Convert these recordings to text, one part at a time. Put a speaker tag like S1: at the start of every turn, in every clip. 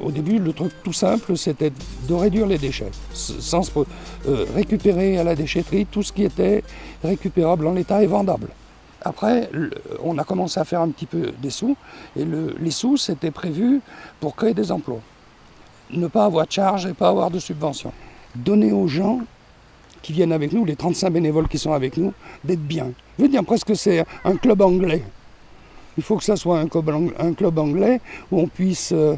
S1: Au début, le truc tout simple, c'était de réduire les déchets, sans euh, récupérer à la déchetterie tout ce qui était récupérable en l'état et vendable. Après, on a commencé à faire un petit peu des sous, et les sous, c'était prévu pour créer des emplois. Ne pas avoir de charge et pas avoir de subvention. Donner aux gens qui viennent avec nous, les 35 bénévoles qui sont avec nous, d'être bien. Je veux dire presque c'est un club anglais. Il faut que ça soit un club anglais où on puisse... Euh,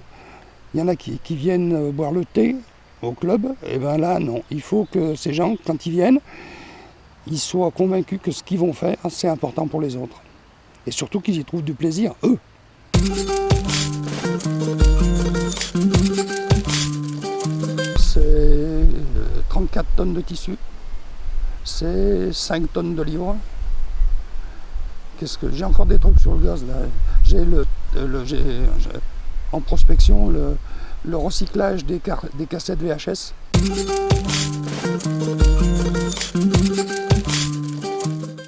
S1: il y en a qui, viennent euh, boire le thé au club, et bien là, non. Il faut que ces gens, quand ils viennent, ils soient convaincus que ce qu'ils vont faire, c'est important pour les autres. Et surtout qu'ils y trouvent du plaisir, eux. 34 euh, tonnes de tissu, c'est 5 tonnes de livres. Qu'est-ce que j'ai encore des trucs sur le gaz là J'ai le, le en prospection le, recyclage des cassettes VHS.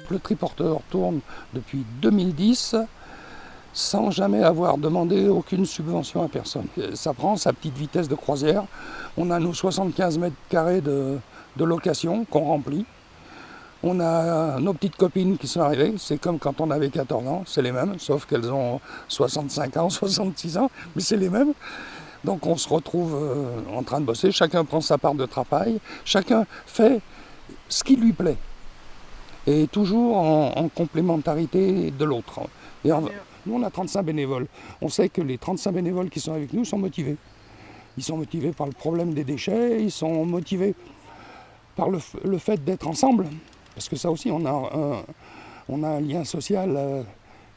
S1: Le triporteur tourne depuis 2010 sans jamais avoir demandé aucune subvention à personne. Ça prend sa petite vitesse de croisière. On a nos 75 mètres carrés de, de location qu'on remplit. On a nos petites copines qui sont arrivées, c'est comme quand on avait 14 ans, c'est les mêmes, sauf qu'elles ont 65 ans, 66 ans, mais c'est les mêmes. Donc on se retrouve euh, en train de bosser, chacun prend sa part de travail, chacun fait ce qui lui plaît. Et toujours en, complémentarité de l'autre. Nous on a 35 bénévoles. On sait que les 35 bénévoles qui sont avec nous sont motivés. Ils sont motivés par le problème des déchets, ils sont motivés par le fait d'être ensemble. Parce que ça aussi, on a un, lien social euh,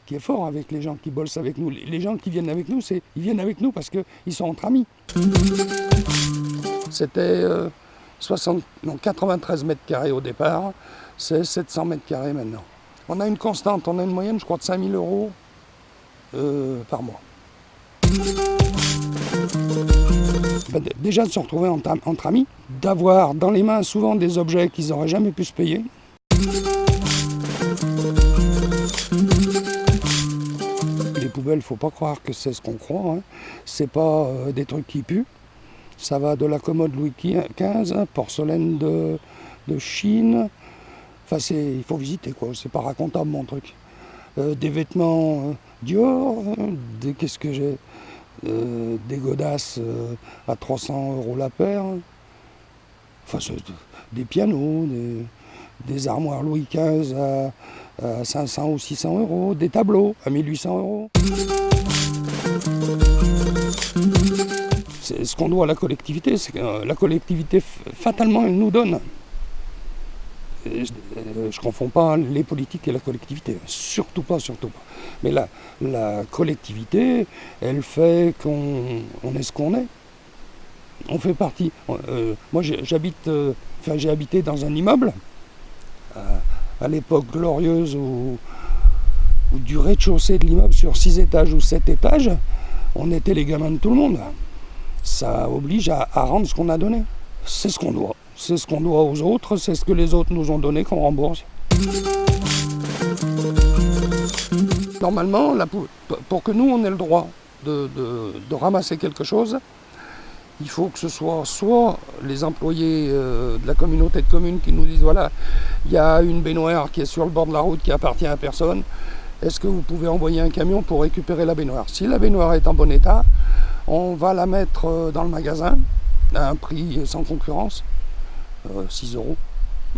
S1: qui est fort avec les gens qui bossent avec nous. Les gens qui viennent avec nous, ils viennent avec nous parce qu'ils sont entre amis. C'était 93 euh, mètres carrés au départ, c'est 700 mètres carrés maintenant. On a une constante, on a une moyenne, je crois, de 5000 euros euh, par mois. Ben, déjà de se retrouver entre, amis, d'avoir dans les mains souvent des objets qu'ils n'auraient jamais pu se payer, les poubelles, faut pas croire que c'est ce qu'on croit. Hein. C'est pas euh, des trucs qui puent. Ça va de la commode Louis XV, porcelaine de, Chine. Enfin, il faut visiter quoi. C'est pas racontable mon truc. Euh, des vêtements euh, Dior, j'ai, des godasses à 300 euros la paire. Des pianos, des, armoires Louis XV à, 500 ou 600 euros, des tableaux à 1800 euros. C'est ce qu'on doit à la collectivité, c'est que euh, la collectivité, fatalement, elle nous donne. Je ne confonds pas les politiques et la collectivité, surtout pas, surtout pas. Mais la, collectivité, elle fait qu'on est ce qu'on est. On fait partie. Euh, moi, j'habite, euh, enfin, j'ai habité dans un immeuble à, l'époque glorieuse où, du rez-de-chaussée de l'immeuble sur 6 étages ou 7 étages, on était les gamins de tout le monde. Ça oblige à, rendre ce qu'on a donné. C'est ce qu'on doit. C'est ce qu'on doit aux autres, c'est ce que les autres nous ont donné qu'on rembourse. Normalement, pour que nous, on ait le droit de ramasser quelque chose, il faut que ce soit soit les employés euh, de la communauté de communes qui nous disent voilà, il y a une baignoire qui est sur le bord de la route qui appartient à personne, est-ce que vous pouvez envoyer un camion pour récupérer la baignoire? Si la baignoire est en bon état, on va la mettre euh, dans le magasin à un prix sans concurrence, 6 euh, euros,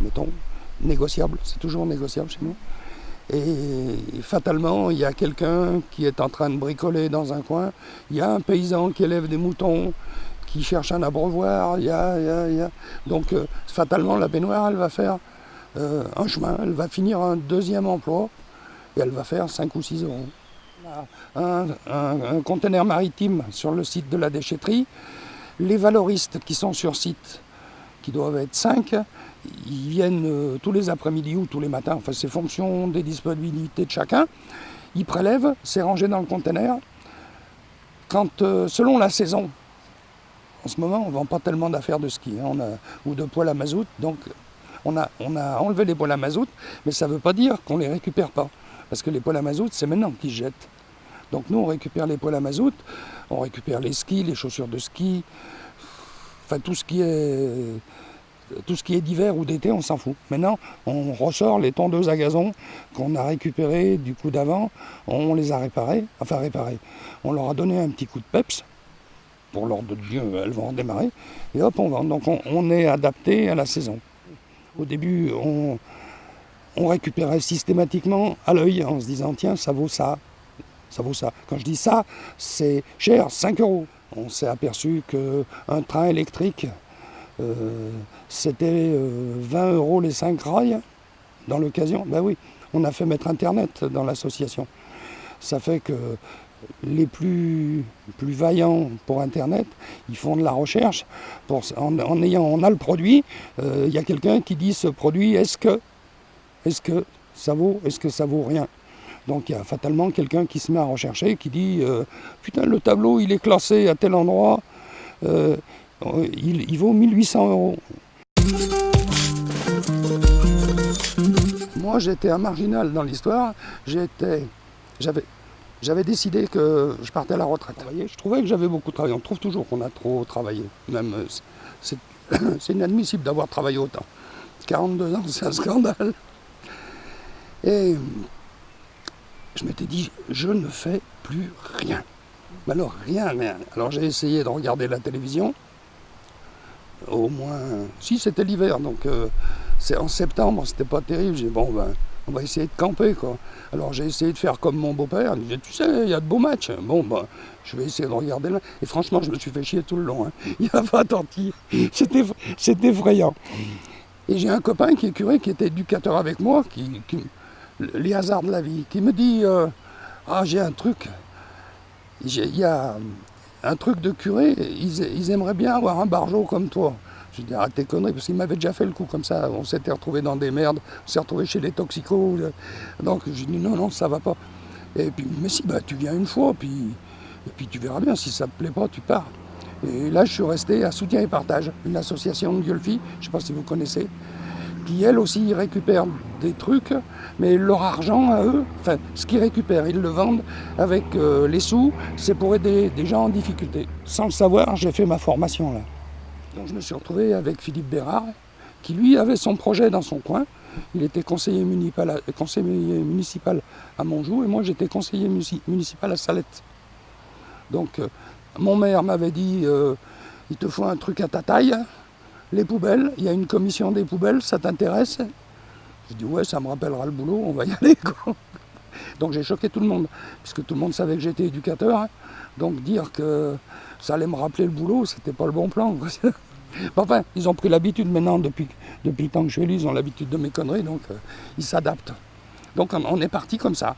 S1: mettons, négociable, c'est toujours négociable chez nous. Et fatalement, il y a quelqu'un qui est en train de bricoler dans un coin, il y a un paysan qui élève des moutons, qui cherche un abreuvoir. Y a, y a, Donc euh, fatalement, la baignoire, elle va faire euh, un chemin, elle va finir un deuxième emploi et elle va faire 5 ou 6 euros. Un, un, conteneur maritime sur le site de la déchetterie. Les valoristes qui sont sur site, qui doivent être 5, ils viennent euh, tous les après-midi ou tous les matins, enfin c'est fonction des disponibilités de chacun. Ils prélèvent, c'est rangé dans le conteneur. Quand, selon la saison, en ce moment, on ne vend pas tellement d'affaires de ski hein, on a, ou de poêle à mazout, donc On a, on a enlevé les poêles à mazout, mais ça ne veut pas dire qu'on ne les récupère pas. Parce que les poêles à mazout, c'est maintenant qu'ils jettent. Donc nous, on récupère les poêles à mazout, on récupère les skis, les chaussures de ski, enfin tout ce qui est d'hiver ou d'été, on s'en fout. Maintenant, on ressort les tondeuses à gazon qu'on a récupérées du coup d'avant, on les a réparées, enfin réparées. On leur a donné un petit coup de peps, pour l'ordre de Dieu, elles vont redémarrer, et hop, on vend. Donc on, est adapté à la saison. Au début, on, on récupérait systématiquement à l'œil en se disant, tiens, ça vaut ça, ça vaut ça. Quand je dis ça, c'est cher, 5 euros. On s'est aperçu qu'un train électrique, euh, c'était 20 euh, euros les 5 rails dans l'occasion. Ben oui, on a fait mettre Internet dans l'association. Ça fait que les plus, vaillants pour Internet, ils font de la recherche. En, ayant, on a le produit, euh, il y a quelqu'un qui dit ce produit, est-ce que, est que ça vaut, est-ce que ça vaut rien? Donc il y a fatalement quelqu'un qui se met à rechercher, qui dit Putain, le tableau, il est classé à tel endroit, il, vaut 1800 euros. Moi, j'étais un marginal dans l'histoire. J'avais, décidé que je partais à la retraite. Je trouvais que j'avais beaucoup travaillé. On trouve toujours qu'on a trop travaillé. Même, c'est inadmissible d'avoir travaillé autant. 42 ans, c'est un scandale. Et je m'étais dit, je ne fais plus rien. Mais alors, rien, rien. Alors j'ai essayé de regarder la télévision au moins. Si, c'était l'hiver, donc euh, c'est en septembre, c'était pas terrible. J'ai dit, bon, ben, on va essayer de camper, quoi. Alors j'ai essayé de faire comme mon beau-père. Il disait, tu sais, il y a de beaux matchs. Bon, ben, je vais essayer de regarder là. Et franchement, je me suis fait chier tout le long. Hein. Il n'y a pas attentif. C'était effrayant. Et j'ai un copain qui est curé, qui était éducateur avec moi, qui, les hasards de la vie, qui me dit euh, Ah, j'ai un truc. Il y a un truc de curé, ils, aimeraient bien avoir un barjot comme toi. Je dis, arrête tes conneries, parce qu'il m'avait déjà fait le coup comme ça. On s'était retrouvé dans des merdes, on s'est retrouvé chez les toxicos. Donc je dis, non, non, ça va pas. Et puis, mais si, bah, tu viens une fois, puis, et puis tu verras bien, si ça te plaît pas, tu pars. Et là, je suis resté à Soutien et Partage, une association de je ne sais pas si vous connaissez, qui elle aussi récupère des trucs, mais leur argent à eux, enfin ce qu'ils récupèrent, ils le vendent avec euh, les sous, c'est pour aider des gens en difficulté. Sans le savoir, j'ai fait ma formation là. Donc je me suis retrouvé avec Philippe Bérard, qui lui avait son projet dans son coin. Il était conseiller municipal à, conseiller Montjoux et moi j'étais conseiller municipal à Salette. Donc euh, mon maire m'avait dit euh, il te faut un truc à ta taille, les poubelles, il y a une commission des poubelles, ça t'intéresse? Je dis ouais, ça me rappellera le boulot, on va y aller. Donc j'ai choqué tout le monde, puisque tout le monde savait que j'étais éducateur. Hein. Donc dire que ça allait me rappeler le boulot, c'était pas le bon plan. enfin, ils ont pris l'habitude maintenant, depuis, le temps que je suis élu, ils ont l'habitude de mes conneries, donc euh, ils s'adaptent. Donc on est parti comme ça.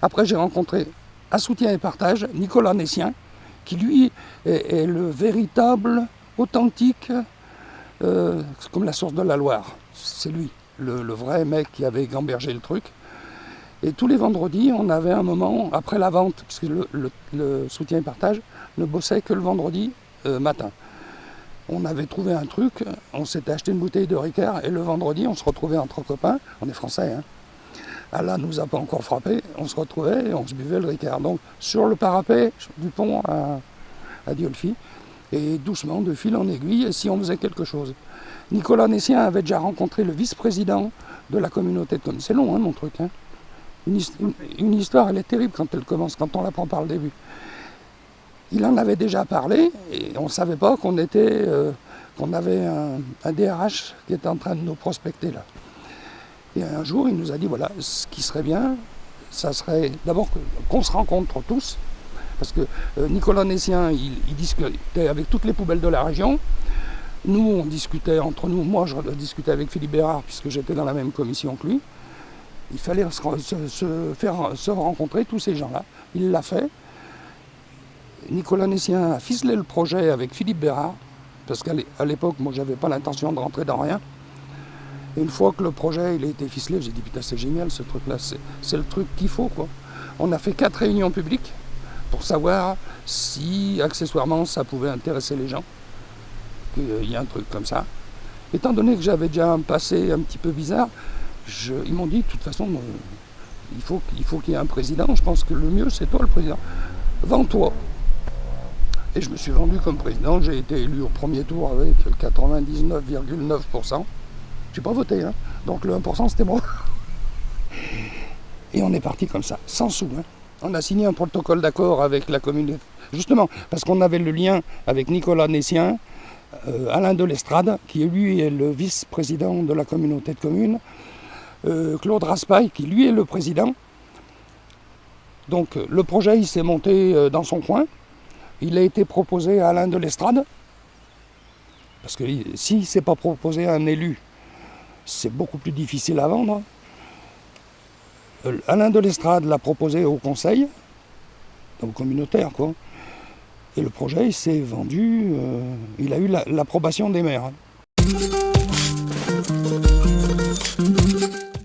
S1: Après j'ai rencontré à soutien et partage Nicolas Nessien, qui lui est le véritable, authentique euh, comme la source de la Loire. C'est lui, le, vrai mec qui avait gambergé le truc. Et tous les vendredis, on avait un moment, après la vente, puisque le, soutien et partage ne bossait que le vendredi euh, matin. On avait trouvé un truc, on s'était acheté une bouteille de Ricard, et le vendredi, on se retrouvait entre copains, on est français, hein. Allah nous a pas encore frappé, on se retrouvait et on se buvait le Ricard. Donc sur le parapet du pont à, à et doucement, de fil en aiguille, si on faisait quelque chose. Nicolas Nessien avait déjà rencontré le vice-président de la communauté de. C'est long, hein, mon truc. Hein. Une, histoire, elle est terrible quand elle commence, quand on la prend par le début. Il en avait déjà parlé, et on ne savait pas qu'on était, euh, avait un, un, DRH qui était en train de nous prospecter là. Et un jour, il nous a dit, voilà, ce qui serait bien, ça serait d'abord qu'on se rencontre tous, parce que euh, Nicolas Nessien, il, discutait avec toutes les poubelles de la région. Nous, on discutait entre nous. Moi, je discutais avec Philippe Bérard, puisque j'étais dans la même commission que lui. Il fallait se, faire se rencontrer, tous ces gens-là. Il l'a fait. Nicolas Nessien a ficelé le projet avec Philippe Bérard, parce qu'à l'époque, moi, j'avais pas l'intention de rentrer dans rien. Et une fois que le projet il a été ficelé, j'ai dit putain c'est génial ce truc-là, c'est le truc qu'il faut quoi. On a fait quatre réunions publiques pour savoir si accessoirement ça pouvait intéresser les gens, qu'il y a un truc comme ça. étant donné que j'avais déjà un passé un petit peu bizarre, ils m'ont dit, de toute façon, euh, il faut, faut qu'il y ait un président. Je pense que le mieux, c'est toi le président. Vends-toi. Et je me suis vendu comme président. J'ai été élu au premier tour avec 99,9%. J'ai pas voté, hein. donc le 1% c'était moi. Et on est parti comme ça, sans sous. Hein. On a signé un protocole d'accord avec la communauté. Justement, parce qu'on avait le lien avec Nicolas Nessien, euh, Alain Delestrade, qui lui est le vice-président de la communauté de communes, euh, Claude Raspail, qui lui est le président. Donc le projet, il s'est monté euh, dans son coin. Il a été proposé à Alain Delestrade. Parce que si c'est pas proposé à un élu, c'est beaucoup plus difficile à vendre. Alain Delestrade l'a proposé au conseil, donc communautaire quoi. Et le projet, s'est vendu, euh, il a eu l'approbation des maires.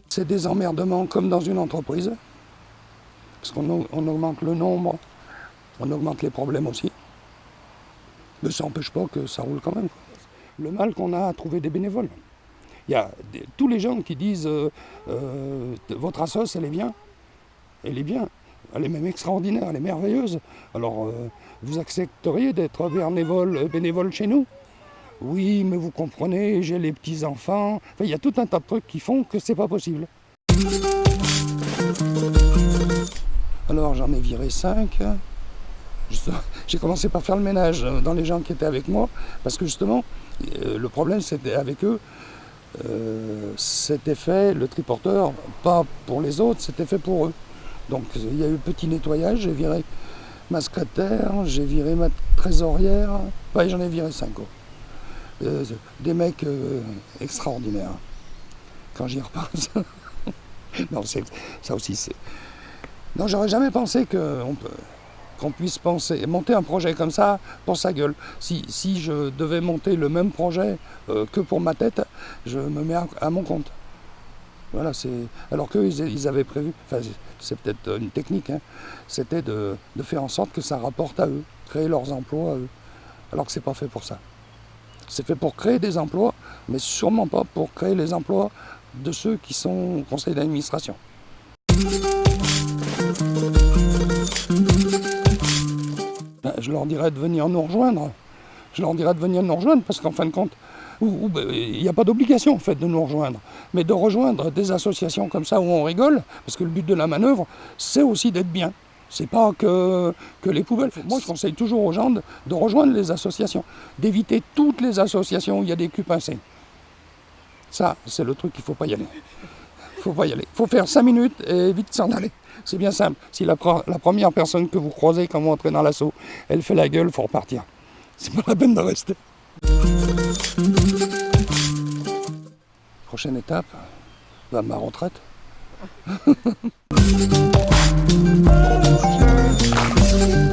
S1: C'est des emmerdements comme dans une entreprise, parce qu'on augmente le nombre, on augmente les problèmes aussi. Mais ça n'empêche pas que ça roule quand même. Le mal qu'on a à trouver des bénévoles. Il y a tous les gens qui disent euh, euh, votre assoce, elle est bien. Elle est bien. Elle est même extraordinaire, elle est merveilleuse. Alors, euh, vous accepteriez d'être bénévole, chez nous? Oui, mais vous comprenez, j'ai les petits-enfants. Enfin, il y a tout un tas de trucs qui font que c'est pas possible. Alors, j'en ai viré cinq. J'ai commencé par faire le ménage dans les gens qui étaient avec moi, parce que justement, le problème c'était avec eux, euh, c'était fait, le triporteur, pas pour les autres, c'était fait pour eux. Donc il y a eu petit nettoyage, j'ai viré ma secrétaire, j'ai viré ma trésorière, j'en ai viré cinq. Euh, des mecs euh, extraordinaires. Quand j'y repense. non, ça aussi c'est. Non, j'aurais jamais pensé qu'on qu'on puisse penser, monter un projet comme ça pour sa gueule. Si, je devais monter le même projet euh, que pour ma tête, je me mets à mon compte. Voilà, c'est. Alors qu'eux, ils, avaient prévu, enfin, c'est peut-être une technique, hein, c'était de, faire en sorte que ça rapporte à eux, créer leurs emplois. Alors que c'est pas fait pour ça. C'est fait pour créer des emplois, mais sûrement pas pour créer les emplois de ceux qui sont au conseil d'administration. Je leur dirais de venir nous rejoindre. Je leur dirais de venir nous rejoindre parce qu'en fin de compte, ben, il n'y a pas d'obligation fait de nous rejoindre, mais de rejoindre des associations comme ça où on rigole, parce que le but de la manœuvre, c'est aussi d'être bien. C'est pas que, que les poubelles. Moi, je conseille toujours aux gens de, rejoindre les associations, d'éviter toutes les associations où il y a des culs pincés. Ça, c'est le truc qu'il ne faut pas y aller. Faut pas y aller. Faut faire 5 minutes et vite s'en aller. C'est bien simple. Si la, première personne que vous croisez quand vous entrez dans l'assaut, elle fait la gueule, faut repartir. C'est pas la peine de rester. Prochaine étape, bah, ma retraite.